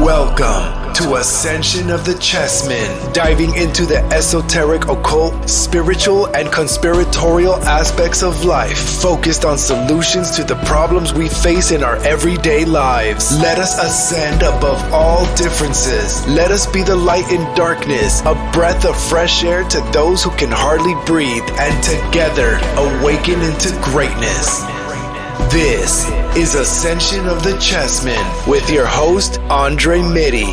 Welcome to Ascension of the Chessmen, diving into the esoteric, occult, spiritual, and conspiratorial aspects of life, focused on solutions to the problems we face in our everyday lives. Let us ascend above all differences. Let us be the light in darkness, a breath of fresh air to those who can hardly breathe, and together awaken into greatness. This is Ascension of the Chessmen with your host, Andre Mitty.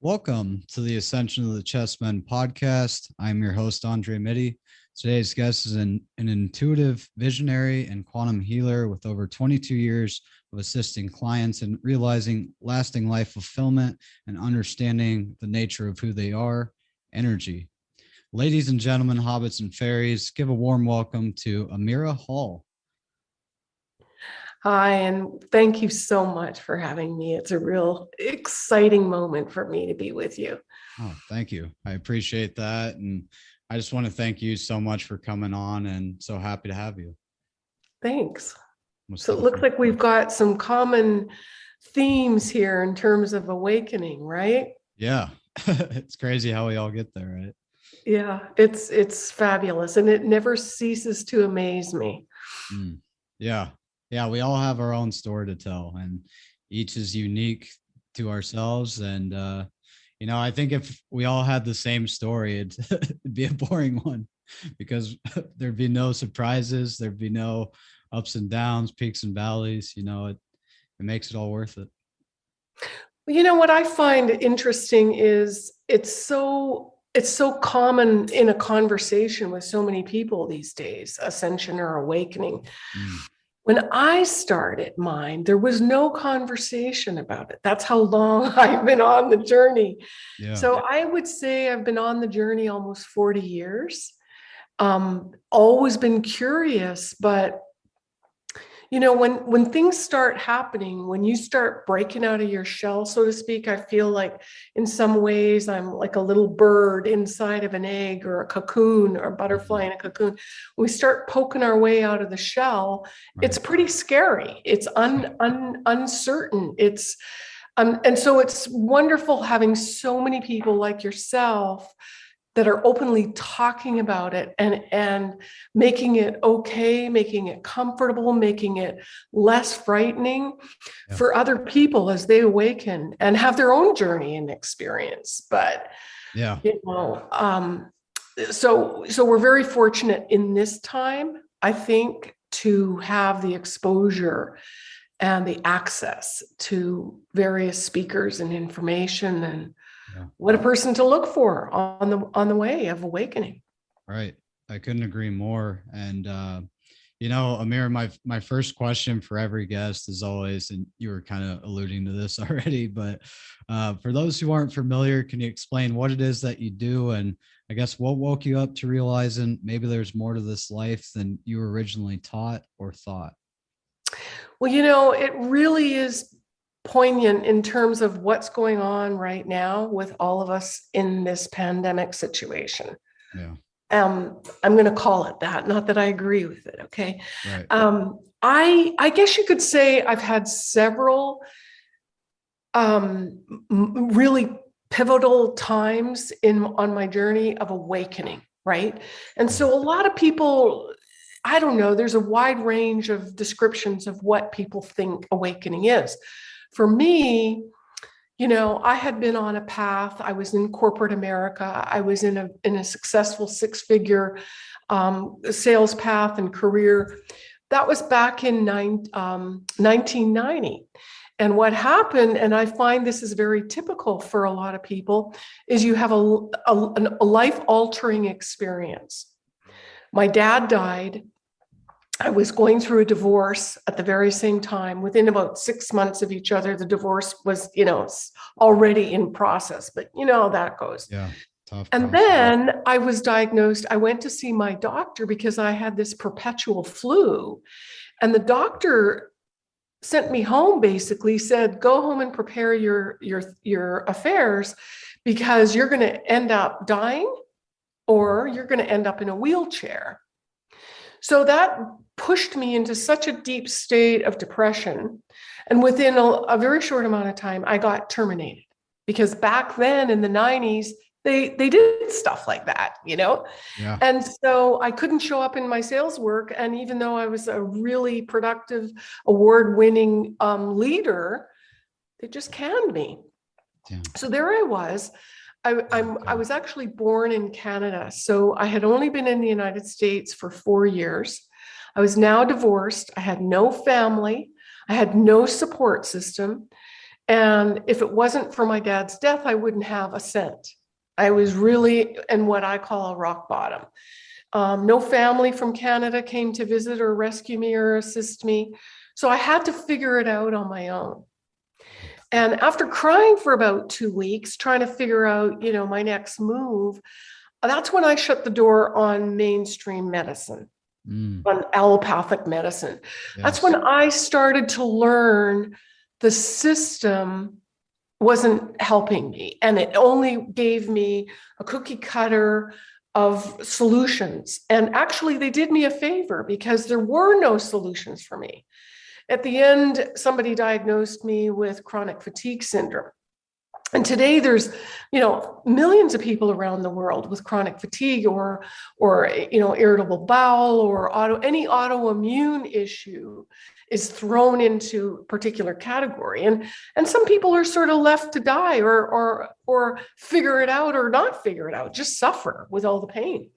Welcome to the Ascension of the Chessmen podcast. I'm your host, Andre Mitty. Today's guest is an, an intuitive visionary and quantum healer with over 22 years of assisting clients in realizing lasting life fulfillment and understanding the nature of who they are, energy. Ladies and gentlemen, hobbits and fairies, give a warm welcome to Amira Hall. Hi, and thank you so much for having me. It's a real exciting moment for me to be with you. Oh, thank you. I appreciate that. And I just want to thank you so much for coming on and so happy to have you. Thanks. So it looks like we've got some common themes here in terms of awakening, right? Yeah. it's crazy how we all get there, right? Yeah, it's it's fabulous and it never ceases to amaze me. Mm. Yeah. Yeah, we all have our own story to tell and each is unique to ourselves and uh you know, I think if we all had the same story, it'd, it'd be a boring one because there'd be no surprises, there'd be no ups and downs, peaks and valleys, you know, it it makes it all worth it. You know what I find interesting is it's so it's so common in a conversation with so many people these days, ascension or awakening. Mm. When I started mine, there was no conversation about it. That's how long I've been on the journey. Yeah. So I would say I've been on the journey almost 40 years. Um, always been curious, but you know when when things start happening when you start breaking out of your shell so to speak i feel like in some ways i'm like a little bird inside of an egg or a cocoon or a butterfly in a cocoon. When we start poking our way out of the shell it's pretty scary. It's un, un uncertain. It's um, and so it's wonderful having so many people like yourself that are openly talking about it and and making it okay making it comfortable making it less frightening yeah. for other people as they awaken and have their own journey and experience but yeah you know um so so we're very fortunate in this time i think to have the exposure and the access to various speakers and information and yeah. what a person to look for on the on the way of awakening. Right. I couldn't agree more. And uh you know amir my my first question for every guest is always and you were kind of alluding to this already but uh for those who aren't familiar can you explain what it is that you do? And i guess what woke you up to realizing maybe there's more to this life than you originally taught or thought? Well you know it really is poignant in terms of what's going on right now with all of us in this pandemic situation. Yeah. Um, I'm going to call it that. Not that I agree with it. Okay. Right. Um, I I guess you could say I've had several um, really pivotal times in on my journey of awakening. Right. And so a lot of people I don't know, there's a wide range of descriptions of what people think awakening is. For me, you know, I had been on a path. I was in corporate America. I was in a in a successful six figure um, sales path and career. That was back in nine, um, 1990. And what happened, and I find this is very typical for a lot of people, is you have a, a, a life altering experience. My dad died I was going through a divorce at the very same time. Within about six months of each other, the divorce was, you know, already in process. But you know how that goes. Yeah. Tough, and tough. then I was diagnosed. I went to see my doctor because I had this perpetual flu. And the doctor sent me home basically said, go home and prepare your your your affairs because you're going to end up dying or you're going to end up in a wheelchair. So that pushed me into such a deep state of depression. And within a, a very short amount of time, I got terminated because back then in the 90s, they they did stuff like that, you know? Yeah. And so I couldn't show up in my sales work. And even though I was a really productive, award-winning um, leader, they just canned me. Damn. So there I was. I, I'm, I was actually born in Canada. So I had only been in the United States for four years. I was now divorced. I had no family. I had no support system. And if it wasn't for my dad's death, I wouldn't have a cent. I was really in what I call a rock bottom. Um, no family from Canada came to visit or rescue me or assist me. So I had to figure it out on my own. And after crying for about two weeks, trying to figure out, you know, my next move, that's when I shut the door on mainstream medicine, Mm, on allopathic medicine. That's when I started to learn the system wasn't helping me and it only gave me a cookie cutter of solutions. And actually they did me a favor because there were no solutions for me. At the end, somebody diagnosed me with chronic fatigue syndrome. And today there's, you know, millions of people around the world with chronic fatigue or, or, you know, irritable bowel or auto, any autoimmune issue is thrown into a particular category. And, and some people are sort of left to die or, or, or figure it out or not figure it out, just suffer with all the pain.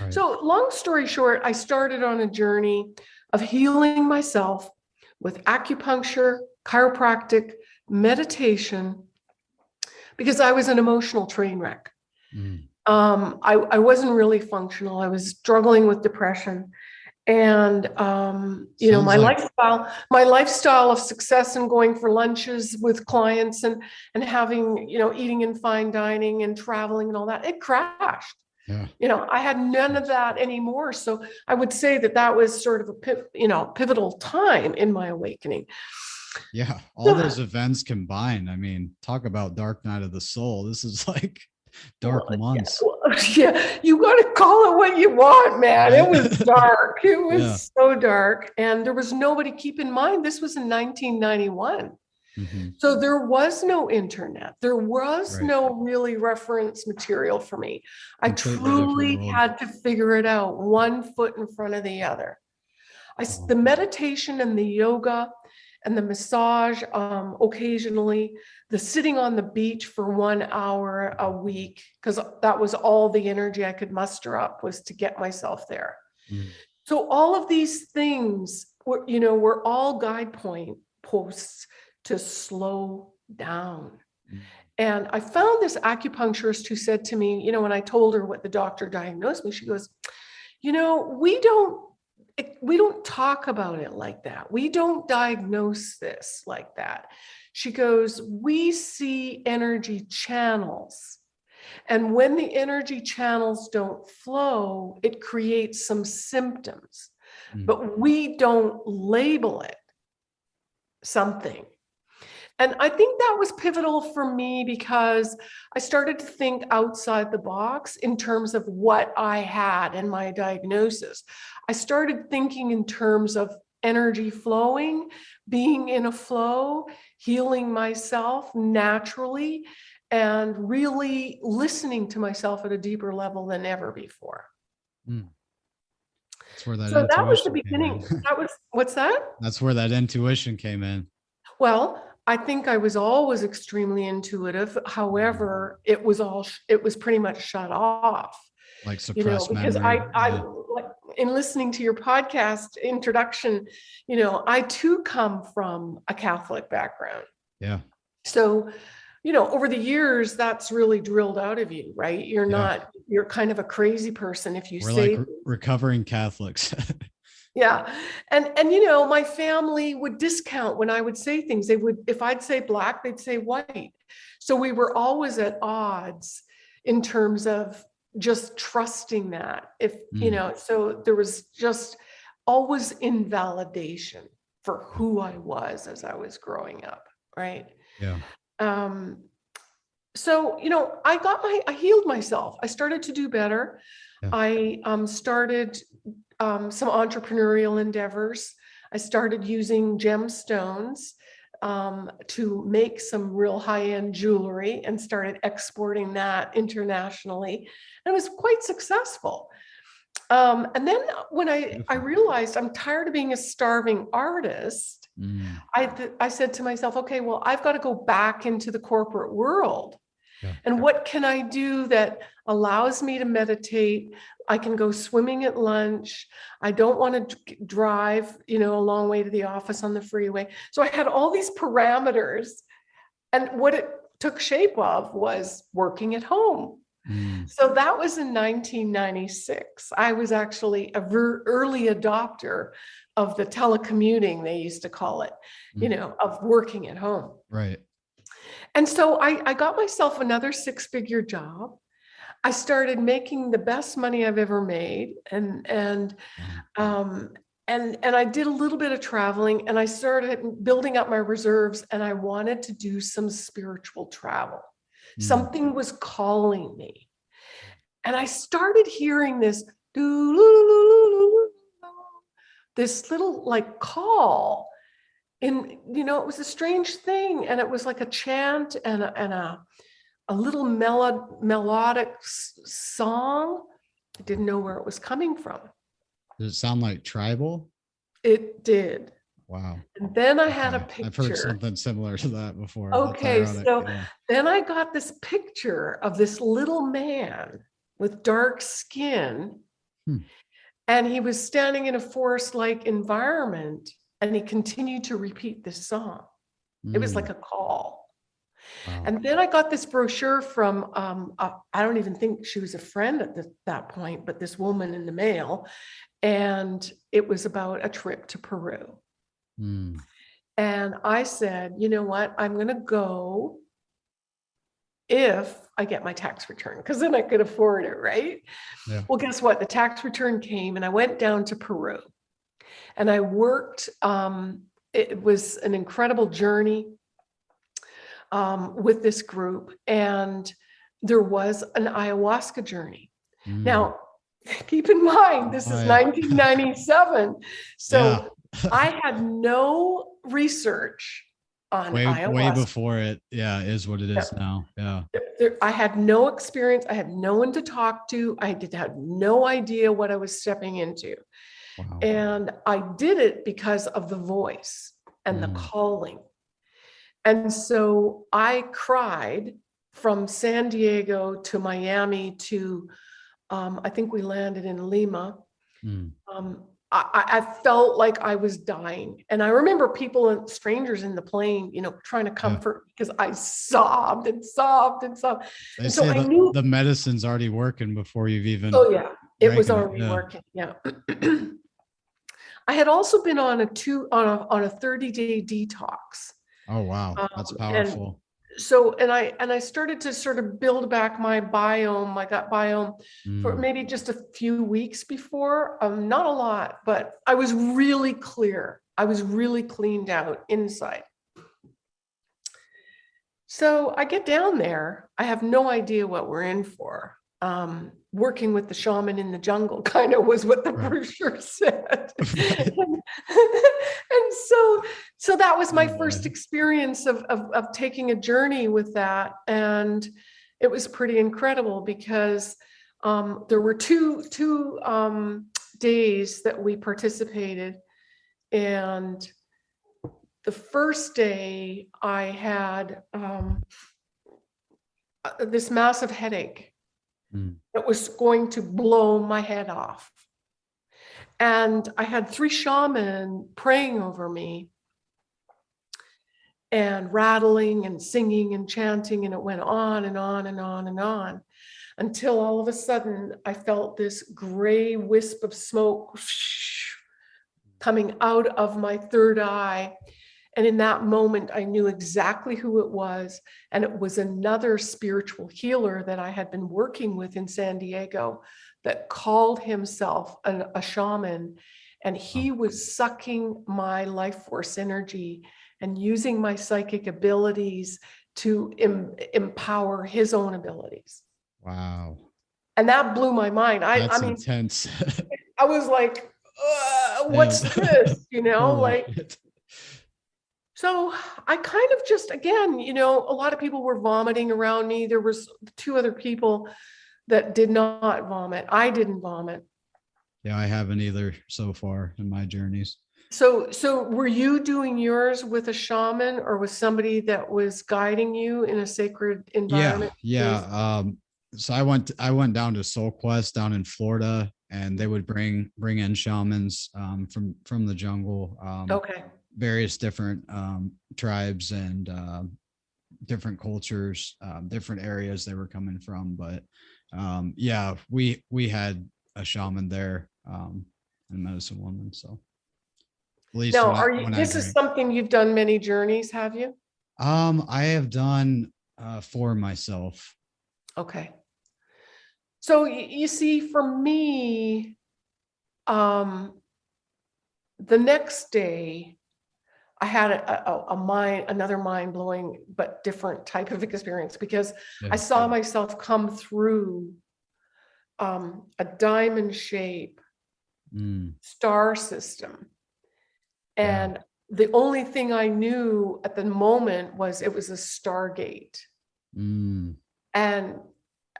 Right. So long story short, I started on a journey of healing myself with acupuncture, chiropractic, meditation, because I was an emotional train wreck. Mm, Um, I, I wasn't really functional. I was struggling with depression. And, um, you know, my like- lifestyle, my lifestyle of success and going for lunches with clients and, and having, you know, eating in fine dining and traveling and all that, it crashed. Yeah. You know, I had none of that anymore. So I would say that that was sort of a, you know, pivotal time in my awakening. Yeah. All those events combined. I mean, talk about dark night of the soul. This is like dark Well, months. Well, Yeah, you got to call it what you want, man. It was dark. It was Yeah. so dark. And there was nobody, keep in mind, this was in 1991. Mhm, So there was no internet. There was Right. no really reference material for me. I truly had to figure it out one foot in front of the other. I, Wow. the meditation and the yoga and the massage um, occasionally, the sitting on the beach for one hour a week, because that was all the energy I could muster up was to get myself there. Mm. So all of these things were, you know, were all guide point posts to slow down. Mm. And I found this acupuncturist who said to me, you know, when I told her what the doctor diagnosed me, she goes, you know, we don't we don't talk about it like that. We don't diagnose this like that. She goes, we see energy channels. And when the energy channels don't flow, it creates some symptoms, Mm. but we don't label it something. And I think that was pivotal for me because I started to think outside the box in terms of what I had and my diagnosis. I started thinking in terms of energy flowing, being in a flow, healing myself naturally, and really listening to myself at a deeper level than ever before. Hmm. That's where that So that was the beginning. That was, what's that? That's where that intuition came in. Well, I think I was always extremely intuitive. However, mm. it was all, it was pretty much shut off. Like suppressed you know, because memory. I, I, yeah. like, in listening to your podcast introduction, you know, I too come from a Catholic background. yeah. So, you know, over the years, that's really drilled out of you, right? You're Yeah. not, you're kind of a crazy person if you We're say like re- recovering Catholics. Yeah. And and you know, my family would discount when I would say things. They would if I'd say black, they'd say white. So we were always at odds in terms of just trusting that. If, you Mm. know, so there was just always invalidation for who I was as I was growing up, right? yeah. um so you know i got my i healed myself i started to do better Yeah. i um started um, some entrepreneurial endeavors. I started using gemstones um, to make some real high-end jewelry and started exporting that internationally. And it was quite successful. Um, and then when I, I realized I'm tired of being a starving artist, Mm, I, th- I said to myself, okay, well, I've got to go back into the corporate world. Yeah. And what can I do that allows me to meditate? I can go swimming at lunch. I don't want to drive, you know, a long way to the office on the freeway. So I had all these parameters. And what it took shape of was working at home. mm, So that was in 1996. I was actually a ver- early adopter of the telecommuting, they used to call it, you Mm. know, of working at home. right. And so I, I got myself another six figure job. I started making the best money I've ever made and, and, um, and, and I did a little bit of traveling and I started building up my reserves and I wanted to do some spiritual travel. Mm, Something was calling me. And I started hearing this this little like call in, you know, it was a strange thing. And it was like a chant and a, and a, a little melod melodic song. I didn't know where it was coming from. Does it sound like tribal? It did. Wow. And then I had a Okay, I've heard picture. something similar to that before. Okay, so- yeah. Then I got this picture of this little man with dark skin. Hmm. And he was standing in a forest-like environment and he continued to repeat this song. It was Mm, like a call. wow. And then I got this brochure from, um, uh, I don't even think she was a friend at the- that point, but this woman in the mail. And it was about a trip to Peru. Mm, And I said, you know what, I'm gonna go if I get my tax return, because then I could afford it, right? Yeah. Well, guess what? The tax return came and I went down to Peru. And I worked, um, it was an incredible journey um, with this group. And there was an ayahuasca journey. mm. Now, keep in mind, this Oh, is yeah. 1997. So Yeah. I had no research on way way ayahuasca. before it yeah is what it is now yeah There- I had no experience. I had no one to talk to. I did had no idea what I was stepping into. Wow And I did it because of the voice and the Mm. calling. And so I cried from San Diego to Miami to, um, I think we landed in Lima. Mm, Um, I, I- I felt like I was dying. And I remember people and strangers in the plane, you know, trying to comfort because I sobbed and sobbed and sobbed. they And so I the, knew- the medicine's already working before you've even Oh, yeah, it was Drank it, already yeah. working, yeah. I had also been on a two, on a, on a thirty day detox. oh wow that's Um, and- powerful So, and I, and I started to sort of build back my biome, my gut biome for Mm, maybe just a few weeks before, um, not a lot, but I was really clear. I was really cleaned out inside. So I get down there, I have no idea what we're in for. Um, working with the shaman in the jungle kind of was what the brochure said. And, and so, so that was my Oh, first experience of, of, of taking a journey with that. And it was pretty incredible because um, there were two, two um, days that we participated. And the first day I had um, uh, this massive headache Mm. that was going to blow my head off. And I had three shaman praying over me and rattling and singing and chanting, and it went on and on and on and on until all of a sudden I felt this gray wisp of smoke coming out of my third eye. And in that moment, I knew exactly who it was. And it was another spiritual healer that I had been working with in San Diego that called himself an, a shaman. And he was sucking my life force energy and using my psychic abilities to em- empower his own abilities. wow And that blew my mind. I, that's I mean, intense I was like, what's Yeah. this? You know, like. So I kind of just, again, you know, a lot of people were vomiting around me. There was two other people that did not vomit. I didn't vomit. Yeah, I haven't either so far in my journeys. So, so were you doing yours with a shaman or with somebody that was guiding you in a sacred Yeah, environment? yeah. Um, so I went I went down to Soul Quest down in Florida, and they would bring bring in shamans um, from from the jungle, um, Okay, various different um, tribes and uh, different cultures, um, different areas they were coming from. But um, yeah, we we had a shaman there um, and medicine woman. So at least now, I- are you, this is something you've done many journeys, have you? Um, I have done uh, for myself. Okay. So you see, for me, um, the next day, I had a, a, a mind, another mind blowing, but different type of experience because Yeah. I saw myself come through um, a diamond shape Mm, star system. Yeah. And the only thing I knew at the moment was it was a stargate. mm, and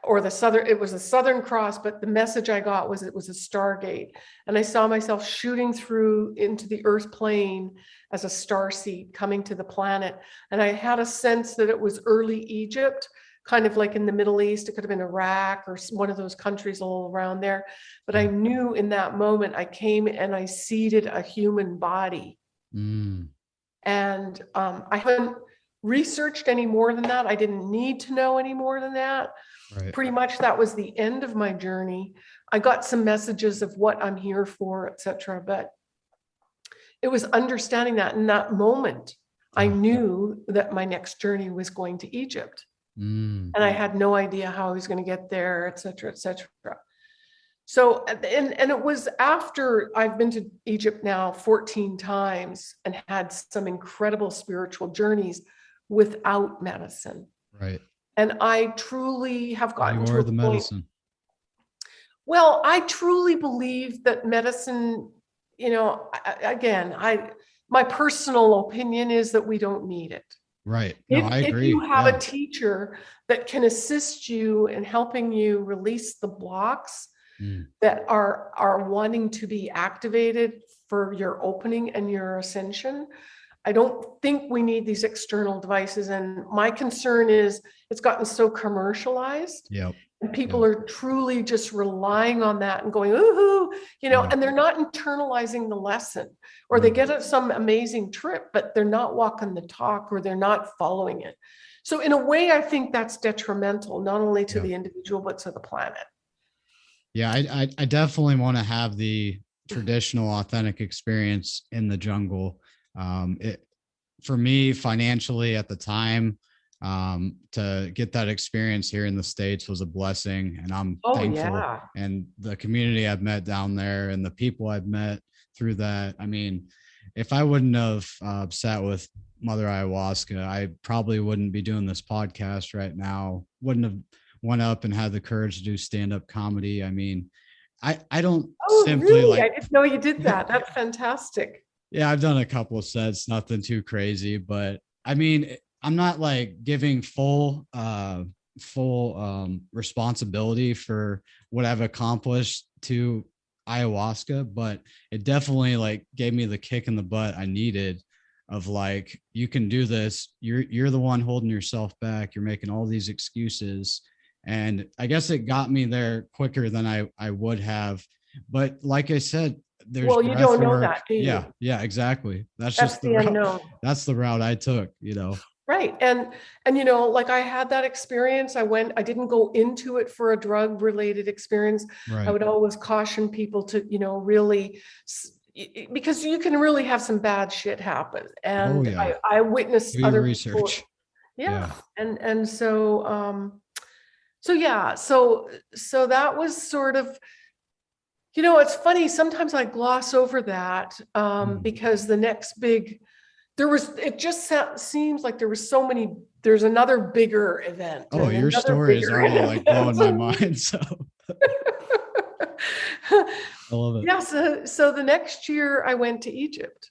or the southern it was a southern cross but the message i got was it was a stargate and i saw myself shooting through into the earth plane as a star seed coming to the planet and i had a sense that it was early egypt kind of like in the middle east it could have been iraq or one of those countries all around there but i knew in that moment i came and i seeded a human body mm. and um, I haven't researched any more than that. I didn't need to know any more than that. Right. Pretty much that was the end of my journey. I got some messages of what I'm here for, etc. But it was understanding that in that moment, I knew that my next journey was going to Egypt. Mm, And I had no idea how I was going to get there, et cetera, et cetera. So, and, and and it was after I've been to Egypt now 14 times and had some incredible spiritual journeys without medicine. right. And I truly have gotten You to are the point- medicine. well, I truly believe that medicine, you know, again, I, my personal opinion is that we don't need it. Right. No, If, I if you have yeah. a teacher that can assist you in helping you release the blocks Mm, that are, are wanting to be activated for your opening and your ascension, I don't think we need these external devices. And my concern is it's gotten so commercialized Yep. and people are truly just relying on that and going, ooh, you know, and they're not internalizing the lesson or they Mm. get some amazing trip, but they're not walking the talk or they're not following it. So in a way, I think that's detrimental, not only to the individual, but to the planet. Yeah. I, I, I definitely want to have the traditional authentic experience in the jungle. Um, it, for me financially at the time, um, to get that experience here in the States was a blessing and I'm Oh, thankful. yeah. and the community I've met down there and the people I've met through that. I mean, if I wouldn't have uh, sat with Mother Ayahuasca, I probably wouldn't be doing this podcast right now. Wouldn't have went up and had the courage to do stand up comedy. I mean, I I don't Oh, simply really? I like didn't know you did that. That's fantastic. Yeah, I've done a couple of sets, nothing too crazy, but I mean, I'm not like giving full uh full um responsibility for what I've accomplished to ayahuasca, but it definitely like gave me the kick in the butt I needed of like you can do this. You're you're the one holding yourself back. You're making all these excuses. And I guess it got me there quicker than I I would have. But like I said, there's Well, you don't know work. that, do you? Yeah, yeah, exactly. That's, That's just the, the route. unknown. That's the route I took, you know. Right. And, and you know, like I had that experience. I went, I didn't go into it for a drug related experience. Right. I would always caution people to, you know, really, s- y- y- because you can really have some bad shit happen. And Oh, yeah. I, I witnessed Do other people- research. Yeah. Yeah. And, and so, um, so yeah, so, so that was sort of, you know, it's funny, sometimes I gloss over that, um, Mm. because the next big, there was, it just sa- seems like there was so many, there's another bigger event. Oh, and your another story is bigger already like blowing my mind. So I love it. yeah, so, so the next year I went to Egypt.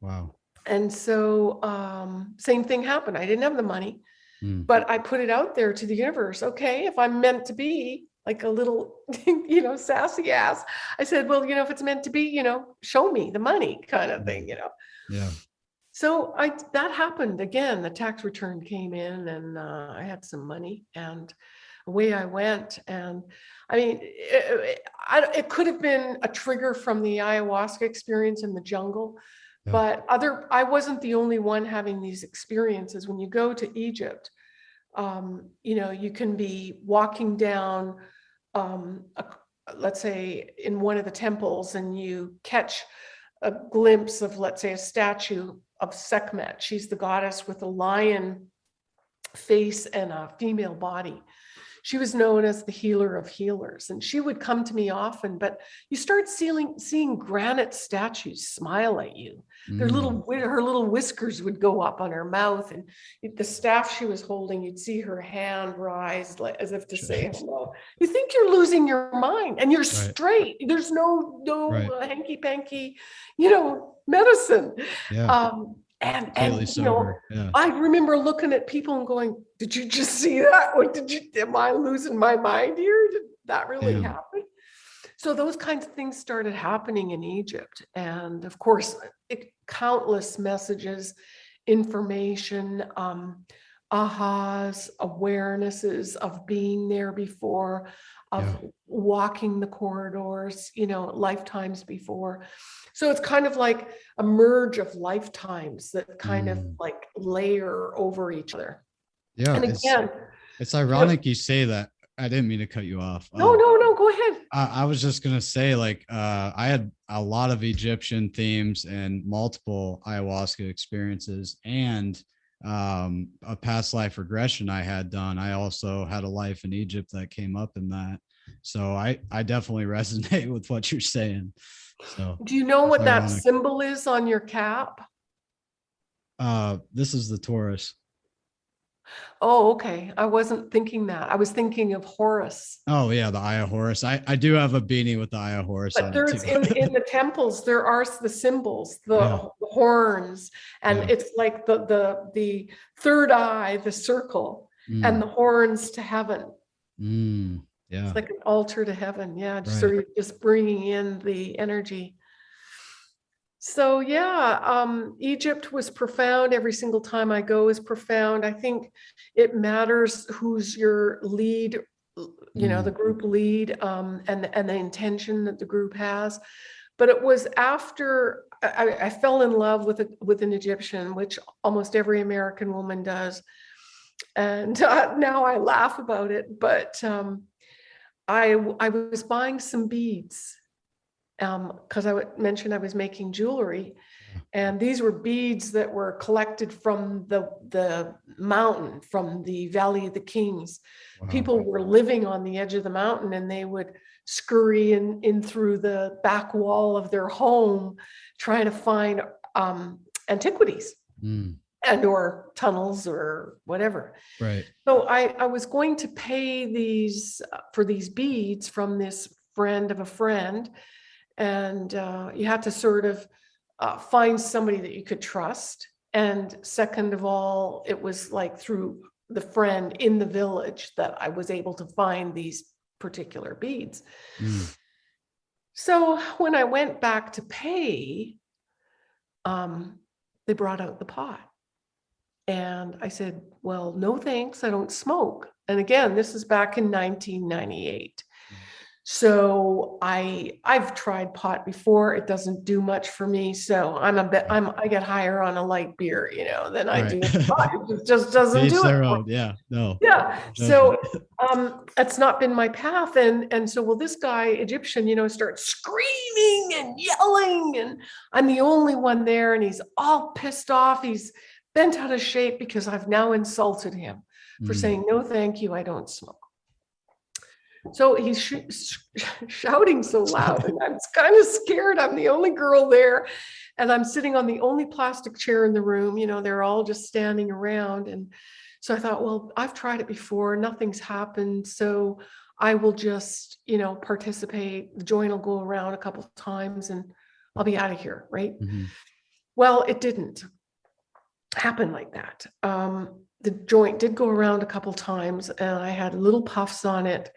Wow. And so um, same thing happened. I didn't have the money, Mm. but I put it out there to the universe. Okay, if I'm meant to be like a little, you know, sassy ass, I said, well, you know, if it's meant to be, you know, show me the money kind of thing, you know. Yeah. So I that happened again. The tax return came in, and uh, I had some money, and away I went. And I mean, it, it, I, it could have been a trigger from the ayahuasca experience in the jungle, Yeah. but other I wasn't the only one having these experiences. When you go to Egypt, um, you know, you can be walking down, um, a, let's say, in one of the temples, and you catch a glimpse of, let's say, a statue of Sekhmet. She's the goddess with a lion face and a female body. She was known as the healer of healers, and she would come to me often. But you start seeing seeing granite statues smile at you. Their little Mm. her little whiskers would go up on her mouth, and the staff she was holding, you'd see her hand rise as if to say hello. You think you're losing your mind, and you're Right. straight. There's no no Right. uh, hanky panky, you know, medicine. Yeah. Um, and Completely and you know. Yeah. I remember looking at people and going, "Did you just see that? What did you? Am I losing my mind here? Did that really Damn. happen?" So those kinds of things started happening in Egypt, and of course, it, countless messages, information, um, ahas, awarenesses of being there before, of Yeah. walking the corridors, you know, lifetimes before. So it's kind of like a merge of lifetimes that kind of Mm. like layer over each other. Yeah. And again, it's ironic you say that. I didn't mean to cut you off. no, Um, no, no, go ahead. I, I was just gonna say, like, uh, I had a lot of Egyptian themes and multiple ayahuasca experiences, and um, a past life regression I had done. I also had a life in Egypt that came up in that, so I I definitely resonate with what you're saying. So Do you know what that ironic. symbol is on your cap? uh, this is the Taurus. Oh, okay. I wasn't thinking that. I was thinking of Horus. Oh yeah, the Eye of Horus. I I do have a beanie with the Eye of Horus on But there's in, in the temples, there are the symbols, the Yeah. horns, and Yeah. it's like the the the third eye, the circle, Mm, and the horns to heaven. mm, yeah. It's like an altar to heaven. Yeah, just so Right. you're just bringing in the energy. So yeah, um, Egypt was profound. Every single time I go is profound. I think it matters who's your lead, you know, Mm. the group lead, um, and and the intention that the group has. But it was after I, I- I fell in love with a, with an Egyptian, which almost every American woman does. And uh, now I laugh about it, but um, I I was buying some beads because I mentioned I was making jewelry, and these were beads that were collected from the the mountain, from the Valley of the Kings. Wow. People were living on the edge of the mountain, and they would scurry in in through the back wall of their home, trying to find um, antiquities Mm, and or tunnels or whatever. right. So I, I was going to pay these uh, for these beads from this friend of a friend. And uh, you had to sort of uh, find somebody that you could trust. And second of all, it was like through the friend in the village that I was able to find these particular beads. Mm, So when I went back to pay, um, they brought out the pot. And I said, well, no thanks, I don't smoke. And again, this is back in 1998. So I I've tried pot before. It doesn't do much for me. So I'm a bit I'm I get higher on a light beer, you know, than I do Right. pot. It just doesn't Each do it. own. Yeah. No. yeah. So um it's not been my path. And and so well, this guy, Egyptian, you know, starts screaming and yelling, and I'm the only one there, and he's all pissed off. He's bent out of shape because I've now insulted him for Mm, saying, no, thank you, I don't smoke. So he's sh- sh- shouting so loud, and I'm kind of scared. I'm the only girl there, and I'm sitting on the only plastic chair in the room. You know, they're all just standing around. And so I thought, well, I've tried it before, nothing's happened. So I will just, you know, participate. The joint will go around a couple of times and I'll be out of here, right? Mhm. Well, it didn't happen like that. Um, the joint did go around a couple times and I had little puffs on it.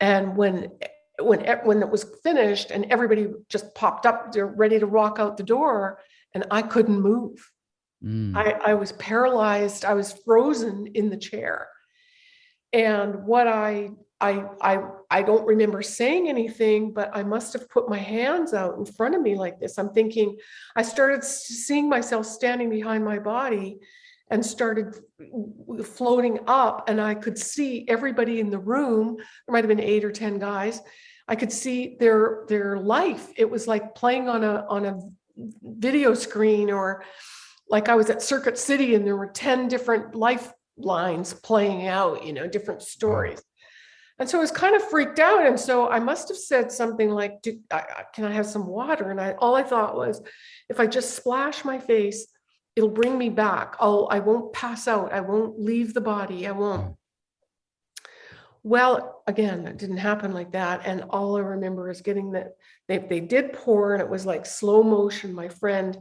And when when e- when it was finished and everybody just popped up, they're ready to walk out the door, and I couldn't move. Mm. I, I was paralyzed. I was frozen in the chair. And what I, I, I, I don't remember saying anything, but I must have put my hands out in front of me like this. I'm thinking, I started seeing myself standing behind my body and started floating up and I could see everybody in the room. There might have been eight or 10 guys. I could see their, their life. It was like playing on a, on a video screen or like I was at Circuit City and there were 10 different lifelines playing out, you know, different stories. And so I was kind of freaked out. And so I must have said something like, Do, I, I- can I have some water? And I, all I thought was, if I just splash my face, it'll bring me back. I'll, I won't pass out. I won't leave the body. I won't. Mm. Well, again, it didn't happen like that. And all I remember is getting that they, they did pour and it was like slow motion. My friend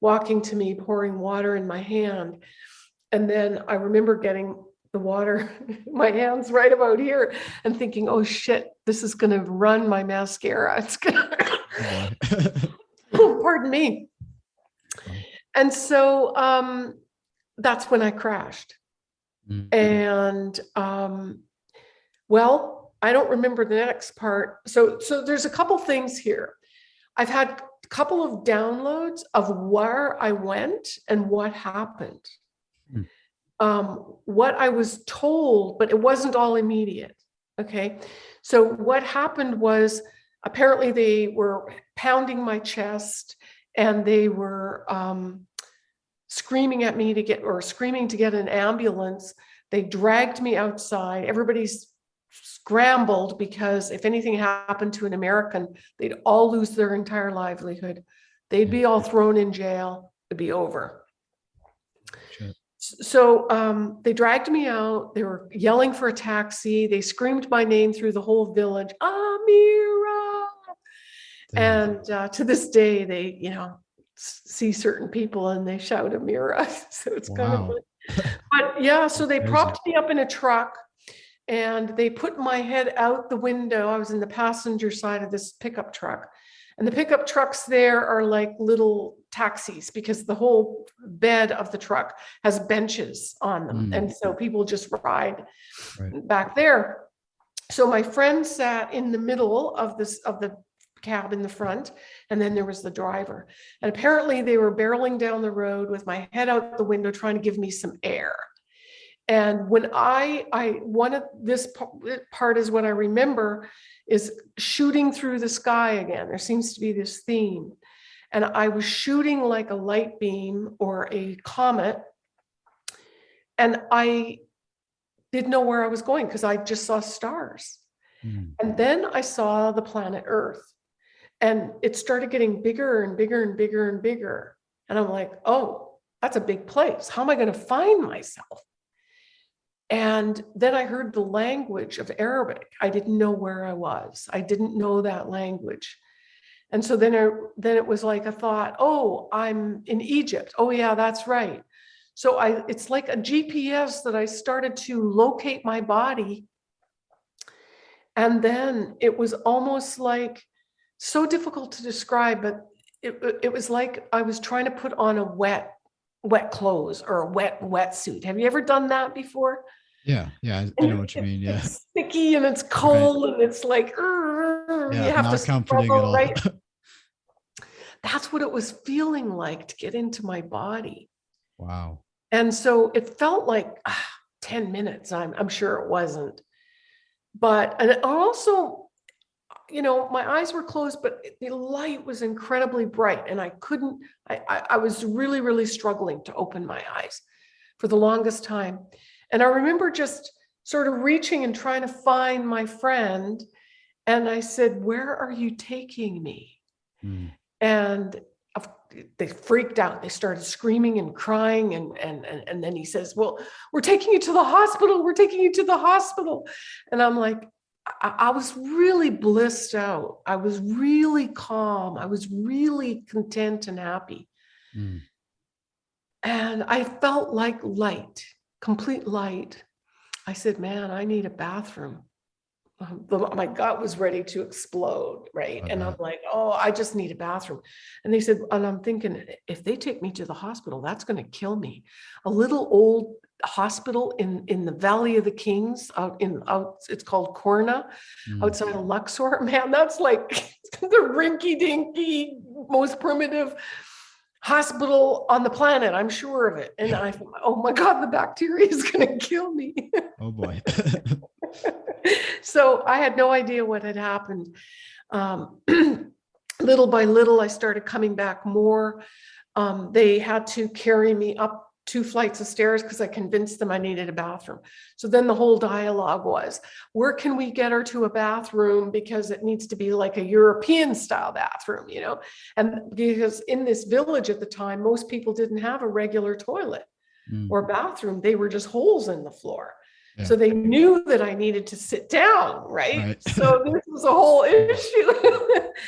walking to me, pouring water in my hand. And then I remember getting the water, my hands right about here and thinking, oh shit, this is gonna run my mascara. It's gonna, Oh, pardon me. And so um, that's when I crashed. Mm. And um, well, I don't remember the next part. So so there's a couple things here. I've had a couple of downloads of where I went and what happened. Um, what I was told, but it wasn't all immediate. Okay. So what happened was apparently they were pounding my chest and they were um, screaming at me to get or screaming to get an ambulance. They dragged me outside. Everybody's scrambled because if anything happened to an American, they'd all lose their entire livelihood. They'd be all thrown in jail. It'd be over. So um, they dragged me out. They were yelling for a taxi. They screamed my name through the whole village, Amira. Damn. And uh, to this day, they, you know, see certain people and they shout Amira. So it's kind of, funny. but yeah, so they propped me up in a truck and they put my head out the window. I was in the passenger side of this pickup truck. And the pickup trucks there are like little taxis because the whole bed of the truck has benches on them. Mm. And so people just ride Right. back there. So my friend sat in the middle of this, of the cab in the front, and then there was the driver. And apparently they were barreling down the road with my head out the window, trying to give me some air. And when I, I, one of this part is what I remember is shooting through the sky again. There seems to be this theme. And I was shooting like a light beam or a comet. And I didn't know where I was going because I just saw stars. Mm. And then I saw the planet Earth and it started getting bigger and bigger and bigger and bigger. And I'm like, oh, that's a big place. How am I going to find myself? And then I heard the language of Arabic. I didn't know where I was. I didn't know that language. And so then, I, then it was like a thought, oh, I'm in Egypt. Oh yeah, that's right. So I, it's like a GPS that I started to locate my body. And then it was almost like so difficult to describe, but it, it was like I was trying to put on a wet, wet clothes or a wet wetsuit. Have you ever done that before? Yeah, yeah, I- I know what you mean. Yeah, It's sticky and it's cold and it's like, "Urgh," you yeah, have to not comforting at struggle, all. right? That's what it was feeling like to get into my body. wow. And so it felt like ah, 10 minutes. I'm, I'm sure it wasn't. But, and also, you know, my eyes were closed, but the light was incredibly bright and I couldn't, I, I, I was really, really struggling to open my eyes for the longest time. And I remember just sort of reaching and trying to find my friend. And I said, Where are you taking me? Mm. And they freaked out they started screaming and crying and, and and and then he says well we're taking you to the hospital we're taking you to the hospital and i'm like I, I was really blissed out. I was really calm. I was really content and happy. Mm. And I felt like light, complete light. I said, man, I need a bathroom. Um, the- My gut was ready to explode, right? And I'm like, oh, I just need a bathroom. And they said, and I'm thinking, if they take me to the hospital, that's going to kill me. A little old hospital in, in the Valley of the Kings out in, out, it's called Corna Mm. outside of Luxor, man, that's like the rinky dinky, most primitive hospital on the planet. I'm sure of it. And I thought, oh my God, the bacteria is going to kill me. Oh boy. so I had no idea what had happened. Um, little by little, I started coming back more. Um, they had to carry me up two flights of stairs because I convinced them I needed a bathroom. So then the whole dialogue was, where can we get her to a bathroom? Because it needs to be like a European style bathroom, you know? And because in this village at the time, most people didn't have a regular toilet Mm. or bathroom. They were just holes in the floor. Yeah. So they knew that I needed to sit down, right? Right. So this was a whole issue.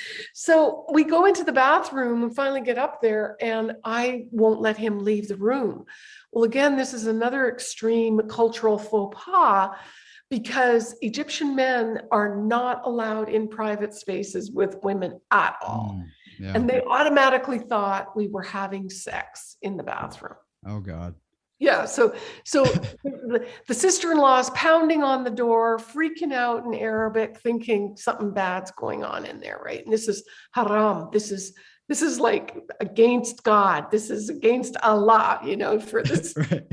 so we go into the bathroom and finally get up there, and I won't let him leave the room. Well, again, this is another extreme cultural faux pas because Egyptian men are not allowed in private spaces with women at all. Mm. Yeah. And they automatically thought we were having sex in the bathroom. Oh God. Yeah, so so the, the sister-in-law is pounding on the door, freaking out in Arabic, thinking something bad's going on in there, right? And this is haram. This is this is like against God. This is against Allah, you know, for this. right.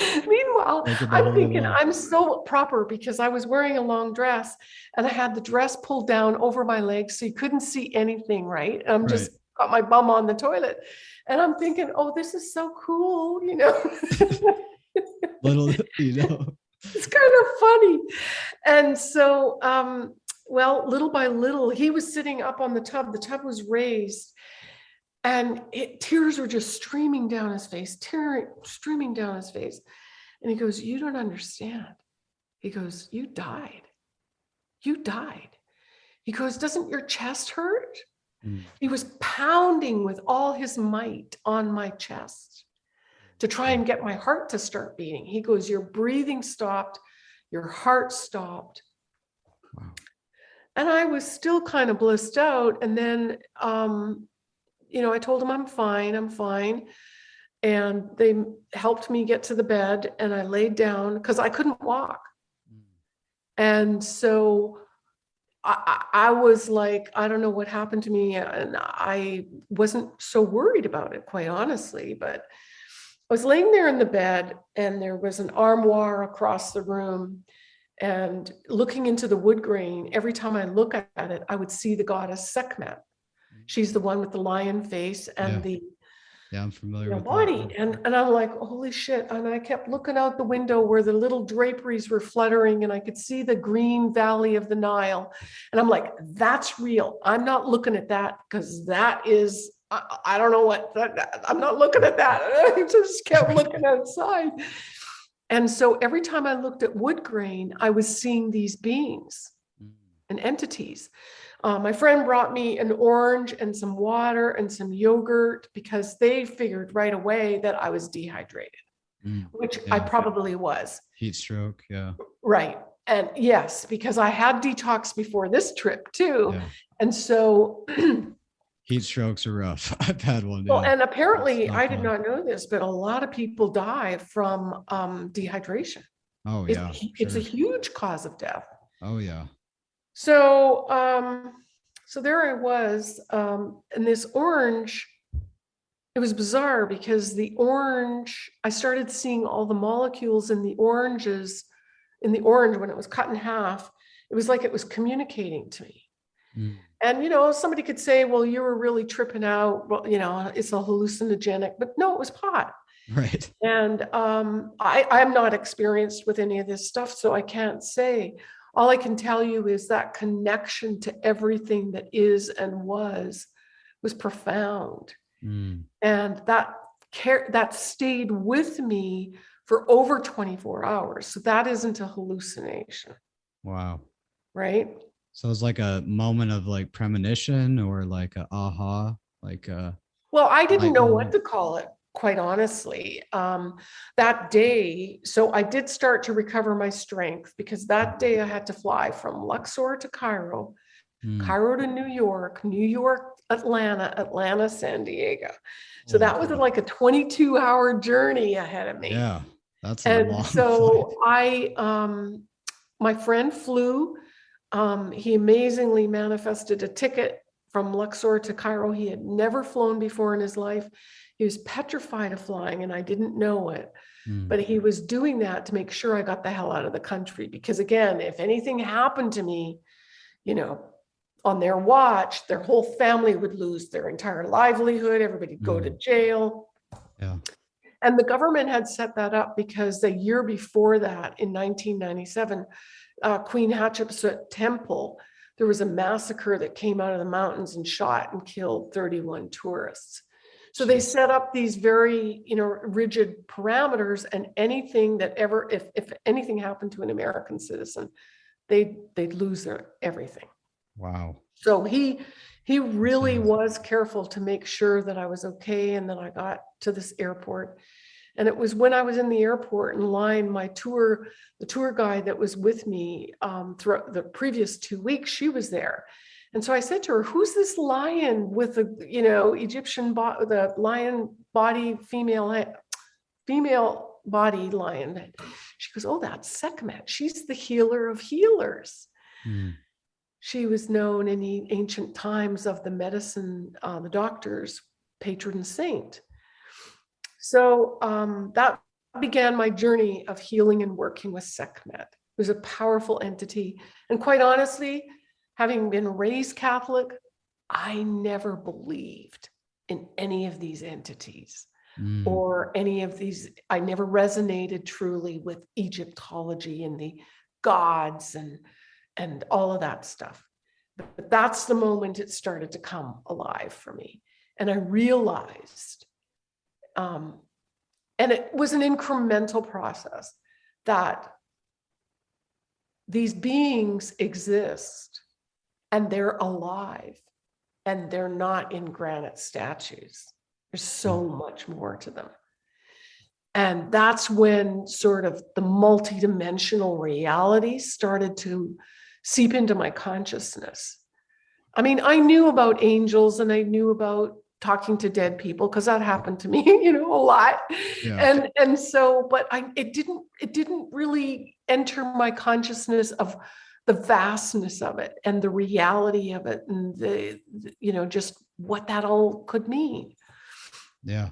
Meanwhile, Make it the I'm thinking. I'm so proper because I was wearing a long dress and I had the dress pulled down over my legs so you couldn't see anything, right? And I'm just got my bum on the toilet. And I'm thinking, oh, this is so cool, you know. Little, you know. it's kind of funny. And so, um, well, little by little, he was sitting up on the tub. The tub was raised, and it, tears were just streaming down his face, tearing, streaming down his face. And he goes, "You don't understand." He goes, "You died. You died." He goes, "Doesn't your chest hurt?" Mm. He was pounding with all his might on my chest to try and get my heart to start beating. He goes, Your breathing stopped, your heart stopped. Wow. And I was still kind of blissed out. And then, um, you know, I told him I'm fine, I'm fine. And they helped me get to the bed and I laid down because I couldn't walk. Mm. And so I, I was like, I don't know what happened to me. And I wasn't so worried about it, quite honestly. But I was laying there in the bed and there was an armoire across the room. And looking into the wood grain, every time I look at it, I would see the goddess Sekhmet. She's the mm. one with the lion face and Yeah. the Yeah, I'm familiar with that. body. And, and I'm like, holy shit. And I kept looking out the window where the little draperies were fluttering and I could see the green valley of the Nile. And I'm like, that's real. I'm not looking at that because that is, I, I don't know what, that, that- I'm not looking at that. I just kept looking outside. And so every time I looked at wood grain, I was seeing these beings Mm. and entities. Uh, my friend brought me an orange and some water and some yogurt because they figured right away that I was dehydrated, Mm. which I Yeah. probably was. Heat stroke. Yeah. Right. And yes, because I had detox before this trip too. Yeah. And so, Heat strokes are rough. I've had one. well, yeah. and apparently I did fun. not know this, but a lot of people die from um, dehydration. oh It's, yeah. it's a huge cause of death. Oh yeah. So, um, so there I was, um, and this orange, it was bizarre because the orange, I started seeing all the molecules in the oranges, in the orange when it was cut in half. It was like it was communicating to me. Mm. And, you know, somebody could say, well, you were really tripping out. Well, you know, it's a hallucinogenic, but no, it was pot. Right. And um, I, I'm not experienced with any of this stuff, so I can't say. All I can tell you is that connection to everything that is and was was profound, Mm. and that care that stayed with me for over 24 hours. So that isn't a hallucination. Wow. right? So it's like a moment of like premonition or like a aha, like uh Well, I didn't know what to call it, quite honestly. Um, that day, so I did start to recover my strength because that day I had to fly from Luxor to Cairo, mm, Cairo to New York, New York, Atlanta, Atlanta, San Diego. So holy that was like a 22 hour journey ahead of me. yeah, that's And flight. so I, um, my friend flew. Um, he amazingly manifested a ticket from Luxor to Cairo. He had never flown before in his life. He was petrified of flying and I didn't know it, Mm, but he was doing that to make sure I got the hell out of the country. Because again, if anything happened to me, you know, on their watch, their whole family would lose their entire livelihood. Everybody'd go to jail. yeah. And the government had set that up because the year before that, in 1997, uh, Queen Hatshepsut Temple, there was a massacre that came out of the mountains and shot and killed 31 tourists. So they set up these very, you know, rigid parameters and anything that ever, if, if anything happened to an American citizen, they, they'd lose their everything. Wow. So he, he really was careful to make sure that I was okay and that I got to this airport. And it was when I was in the airport in line, my tour, the tour guide that was with me um, throughout the previous two weeks, she was there. And so I said to her, who's this lion with the, you know, Egyptian, bo- the lion body, female, female body lion? She goes, oh, that's Sekhmet. She's the healer of healers Mm, she was known in the ancient times of the medicine, uh, the doctors, patron saint. So um, that began my journey of healing and working with Sekhmet. It was a powerful entity. And quite honestly, having been raised Catholic, I never believed in any of these entities mm, or any of these, I never resonated truly with Egyptology and the gods and, and all of that stuff. But that's the moment it started to come alive for me. And I realized, um, and it was an incremental process that these beings exist and they're alive and they're not in granite statues. There's so much more to them. And that's when sort of the multidimensional reality started to seep into my consciousness. I mean, I knew about angels and I knew about talking to dead people because that happened to me, you know, a lot. yeah. And and so, but I it didn't it didn't really enter my consciousness of the vastness of it and the reality of it and the, the- you know just what that all could mean. Yeah.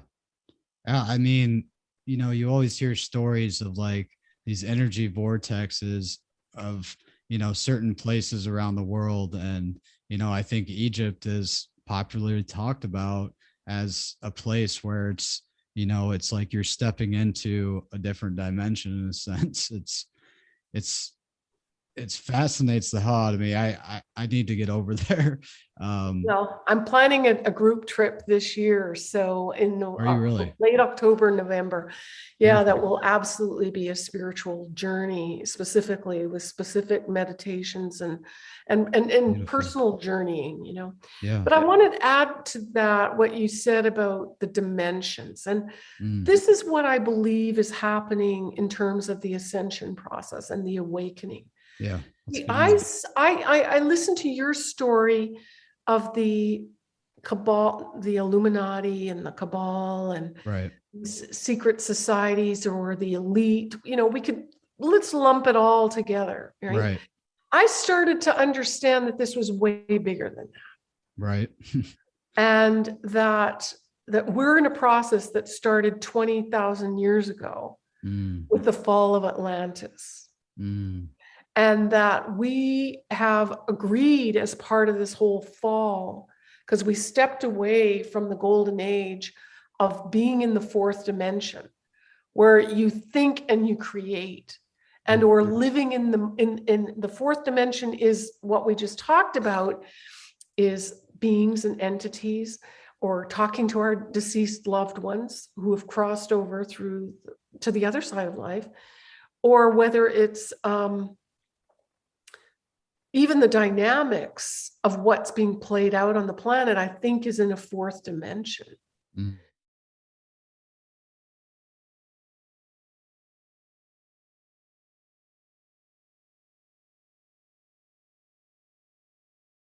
Yeah. I mean, you know, you always hear stories of like these energy vortexes of, you know, certain places around the world. And, you know, I think Egypt is popularly talked about as a place where it's, you know, it's like you're stepping into a different dimension in a sense. It's, it's, it's fascinates the hell out of me. I, I, I need to get over there. Um, Well, I'm planning a, a group trip this year, so in you Oc- really? late October, November. Yeah, that will absolutely be a spiritual journey, specifically with specific meditations and and and, and Beautiful. personal journeying. You know, yeah. but I wanted to add to that what you said about the dimensions, and Mm, this is what I believe is happening in terms of the ascension process and the awakening. Yeah. let's See, I, into it. s- I, I, I listened to your story of the cabal, the Illuminati and the cabal and Right. secret societies or the elite, you know, we could, let's lump it all together, right? Right. I started to understand that this was way bigger than that. Right. And that, that we're in a process that started 20,000 years ago Mm, with the fall of Atlantis. mm, and that we have agreed as part of this whole fall because we stepped away from the golden age of being in the fourth dimension where you think and you create and or Mhm. living in the in in the fourth dimension is what we just talked about is beings and entities or talking to our deceased loved ones who have crossed over through to the other side of life or whether it's um even the dynamics of what's being played out on the planet, I think is in a fourth dimension. Mm.